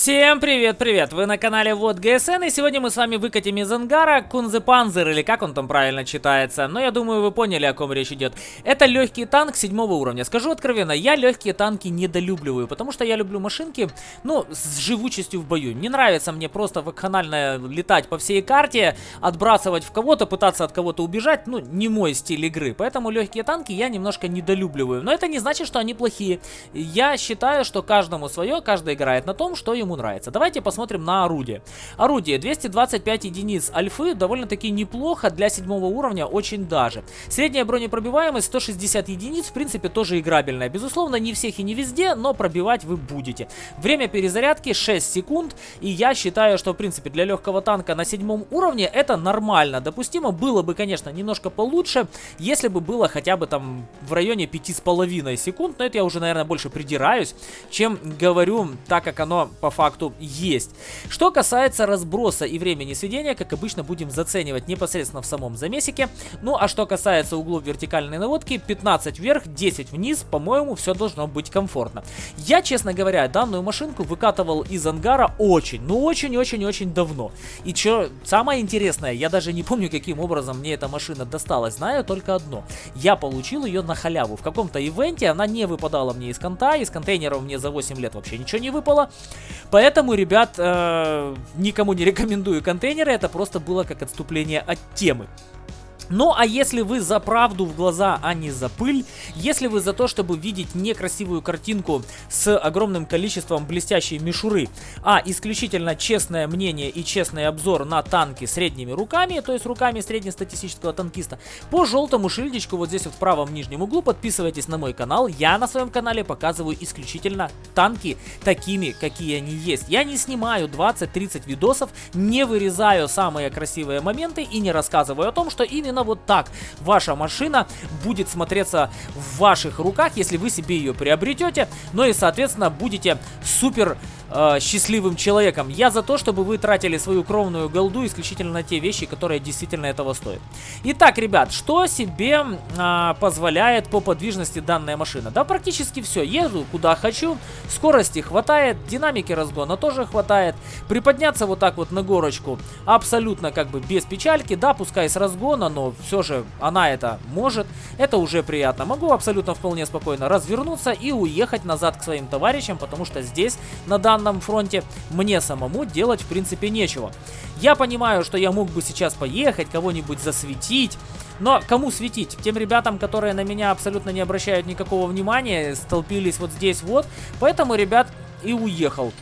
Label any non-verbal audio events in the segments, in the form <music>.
Всем привет-привет! Вы на канале Вот ГСН, и сегодня мы с вами выкатим из ангара Кунзепанзер, или как он там правильно читается. Но я думаю, вы поняли, о ком речь идет. Это легкий танк седьмого уровня. Скажу откровенно, я легкие танки недолюбливаю, потому что я люблю машинки, ну, с живучестью в бою. Не нравится мне просто вакханально летать по всей карте, отбрасывать в кого-то, пытаться от кого-то убежать, ну, не мой стиль игры. Поэтому легкие танки я немножко недолюбливаю. Но это не значит, что они плохие. Я считаю, что каждому свое, каждый играет на том, что ему нравится. Давайте посмотрим на орудие. Орудие 225 единиц альфы, довольно-таки неплохо для седьмого уровня, очень даже. Средняя бронепробиваемость 160 единиц, в принципе, тоже играбельная. Безусловно, не всех и не везде, но пробивать вы будете. Время перезарядки 6 секунд, и я считаю, что, в принципе, для легкого танка на седьмом уровне это нормально. Допустимо было бы, конечно, немножко получше, если бы было хотя бы там в районе 5,5 секунд, но это я уже, наверное, больше придираюсь, чем говорю так, как оно по по факту есть. Что касается разброса и времени сведения, как обычно будем заценивать непосредственно в самом замесике. Ну а что касается углов вертикальной наводки, 15 вверх, 10 вниз, по-моему, все должно быть комфортно. Я, честно говоря, данную машинку выкатывал из ангара очень, ну очень-очень-очень давно. И что самое интересное, я даже не помню, каким образом мне эта машина досталась, знаю только одно. Я получил ее на халяву. В каком-то ивенте она не выпадала мне из конта, из контейнеров мне за 8 лет вообще ничего не выпало. Поэтому, ребят, э, никому не рекомендую контейнеры, это просто было как отступление от темы. Ну, а если вы за правду в глаза, а не за пыль, если вы за то, чтобы видеть некрасивую картинку с огромным количеством блестящей мишуры, а исключительно честное мнение и честный обзор на танки средними руками, то есть руками среднестатистического танкиста, по желтому шильдичку вот здесь вот в правом нижнем углу подписывайтесь на мой канал. Я на своем канале показываю исключительно танки такими, какие они есть. Я не снимаю 20-30 видосов, не вырезаю самые красивые моменты и не рассказываю о том, что именно именно вот так ваша машина будет смотреться в ваших руках, если вы себе ее приобретете. Ну и, соответственно, будете супер э, счастливым человеком. Я за то, чтобы вы тратили свою кровную голду исключительно на те вещи, которые действительно этого стоят. Итак, ребят, что себе э, позволяет по подвижности данная машина? Да, практически все. Еду куда хочу, скорости хватает, динамики разгона тоже хватает. Приподняться вот так вот на горочку абсолютно как бы без печальки, да, пускай с разгона, но все же она это может. Это уже приятно. Могу абсолютно вполне спокойно развернуться и уехать назад к своим товарищам, потому что здесь на данном данном фронте мне самому делать в принципе нечего. Я понимаю, что я мог бы сейчас поехать, кого-нибудь засветить, но кому светить? Тем ребятам, которые на меня абсолютно не обращают никакого внимания, столпились вот здесь вот. Поэтому, ребят, и уехал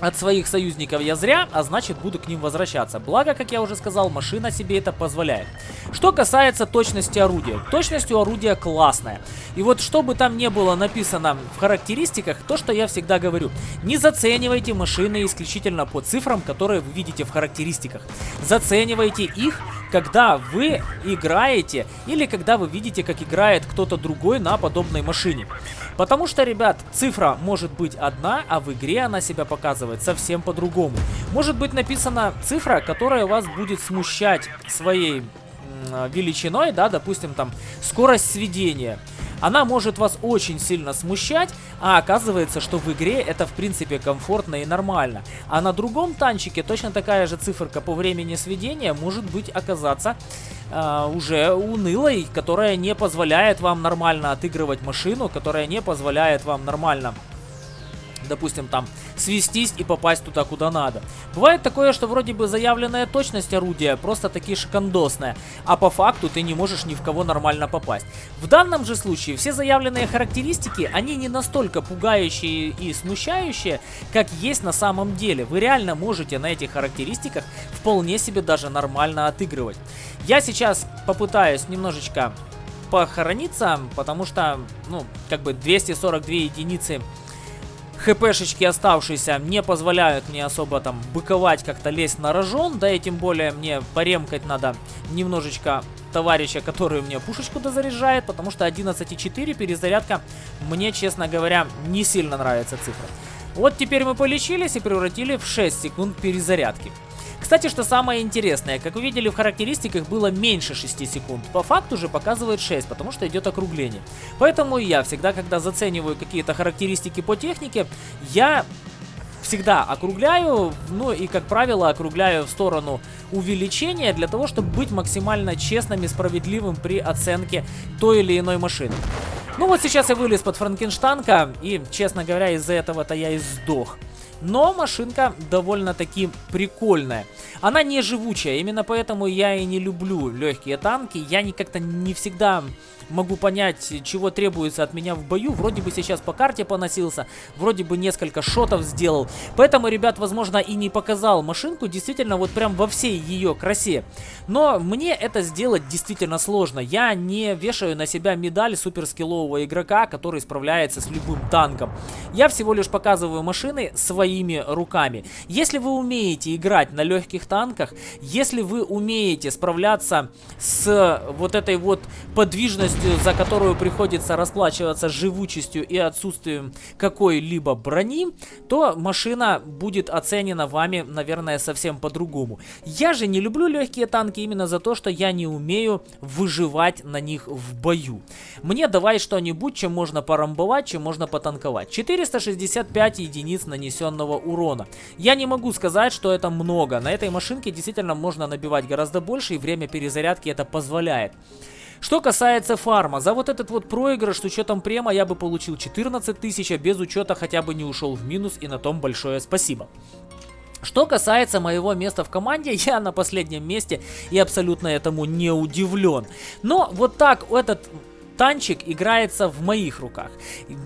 от своих союзников я зря, а значит буду к ним возвращаться. Благо, как я уже сказал, машина себе это позволяет. Что касается точности орудия. Точность у орудия классная. И вот что бы там не было написано в характеристиках, то, что я всегда говорю. Не заценивайте машины исключительно по цифрам, которые вы видите в характеристиках. Заценивайте их, когда вы играете или когда вы видите, как играет кто-то другой на подобной машине. Потому что, ребят, цифра может быть одна, а в игре она себя показывает совсем по-другому. Может быть написана цифра, которая вас будет смущать своей величиной, да, допустим, там, скорость сведения. Она может вас очень сильно смущать, а оказывается, что в игре это в принципе комфортно и нормально. А на другом танчике точно такая же циферка по времени сведения может быть оказаться э, уже унылой, которая не позволяет вам нормально отыгрывать машину, которая не позволяет вам нормально допустим, там свестись и попасть туда, куда надо. Бывает такое, что вроде бы заявленная точность орудия просто таки шикандосная, а по факту ты не можешь ни в кого нормально попасть. В данном же случае все заявленные характеристики, они не настолько пугающие и смущающие, как есть на самом деле. Вы реально можете на этих характеристиках вполне себе даже нормально отыгрывать. Я сейчас попытаюсь немножечко похорониться, потому что, ну, как бы 242 единицы хпшечки оставшиеся не позволяют мне особо там быковать, как-то лезть на рожон, да и тем более мне поремкать надо немножечко товарища, который мне пушечку дозаряжает, потому что 11.4 перезарядка мне, честно говоря, не сильно нравится цифра. Вот теперь мы полечились и превратили в 6 секунд перезарядки. Кстати, что самое интересное, как вы видели в характеристиках было меньше 6 секунд, по факту же показывает 6, потому что идет округление. Поэтому я всегда, когда зацениваю какие-то характеристики по технике, я всегда округляю, ну и, как правило, округляю в сторону увеличения для того, чтобы быть максимально честным и справедливым при оценке той или иной машины. Ну вот сейчас я вылез под Франкенштанка, и, честно говоря, из-за этого-то я и сдох. Но машинка довольно-таки прикольная. Она не живучая, именно поэтому я и не люблю легкие танки. Я не как-то не всегда могу понять, чего требуется от меня в бою. Вроде бы сейчас по карте поносился, вроде бы несколько шотов сделал. Поэтому, ребят, возможно, и не показал машинку действительно вот прям во всей ее красе. Но мне это сделать действительно сложно. Я не вешаю на себя медаль суперскиллового игрока, который справляется с любым танком. Я всего лишь показываю машины своими руками. Если вы умеете играть на легких танках, если вы умеете справляться с вот этой вот подвижностью, за которую приходится расплачиваться живучестью и отсутствием какой-либо брони, то машина будет оценена вами, наверное, совсем по-другому. Я же не люблю легкие танки именно за то, что я не умею выживать на них в бою. Мне давай что-нибудь, чем можно порамбовать, чем можно потанковать. 465 единиц нанесенного урона. Я не могу сказать, что это много. На этой машинке действительно можно набивать гораздо больше, и время перезарядки это позволяет. Что касается фарма, за вот этот вот проигрыш с учетом према я бы получил 14 тысяч, а без учета хотя бы не ушел в минус, и на том большое спасибо. Что касается моего места в команде, <laughs> я на последнем месте и абсолютно этому не удивлен. Но вот так этот танчик играется в моих руках.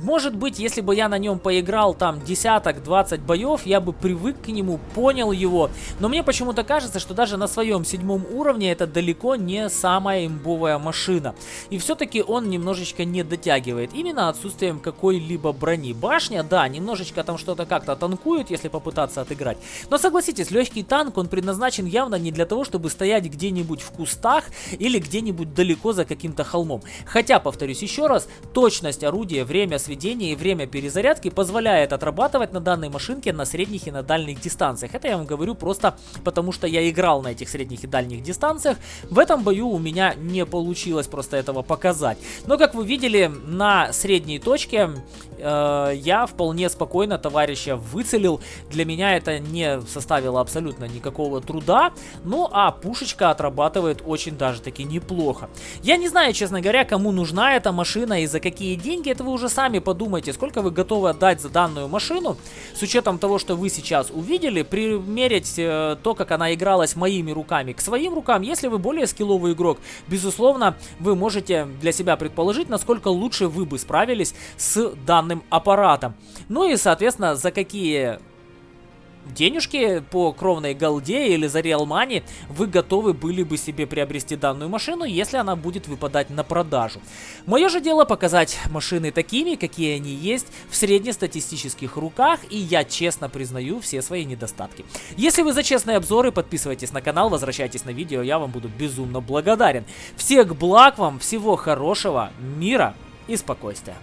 Может быть, если бы я на нем поиграл там десяток, 20 боев, я бы привык к нему, понял его. Но мне почему-то кажется, что даже на своем седьмом уровне это далеко не самая имбовая машина. И все-таки он немножечко не дотягивает. Именно отсутствием какой-либо брони. Башня, да, немножечко там что-то как-то танкует, если попытаться отыграть. Но согласитесь, легкий танк, он предназначен явно не для того, чтобы стоять где-нибудь в кустах или где-нибудь далеко за каким-то холмом. Хотя повторюсь еще раз, точность орудия, время сведения и время перезарядки позволяет отрабатывать на данной машинке на средних и на дальних дистанциях. Это я вам говорю просто потому, что я играл на этих средних и дальних дистанциях. В этом бою у меня не получилось просто этого показать. Но, как вы видели, на средней точке э, я вполне спокойно товарища выцелил. Для меня это не составило абсолютно никакого труда. Ну, а пушечка отрабатывает очень даже таки неплохо. Я не знаю, честно говоря, кому нужна эта машина и за какие деньги. Это вы уже сами подумайте, сколько вы готовы отдать за данную машину. С учетом того, что вы сейчас увидели, примерить э, то, как она игралась моими руками к своим рукам. Если вы более скилловый игрок, безусловно, вы можете для себя предположить, насколько лучше вы бы справились с данной данным аппаратом. Ну и, соответственно, за какие денежки по кровной голде или за Real Money вы готовы были бы себе приобрести данную машину, если она будет выпадать на продажу. Мое же дело показать машины такими, какие они есть в среднестатистических руках, и я честно признаю все свои недостатки. Если вы за честные обзоры, подписывайтесь на канал, возвращайтесь на видео, я вам буду безумно благодарен. Всех благ вам, всего хорошего, мира и спокойствия.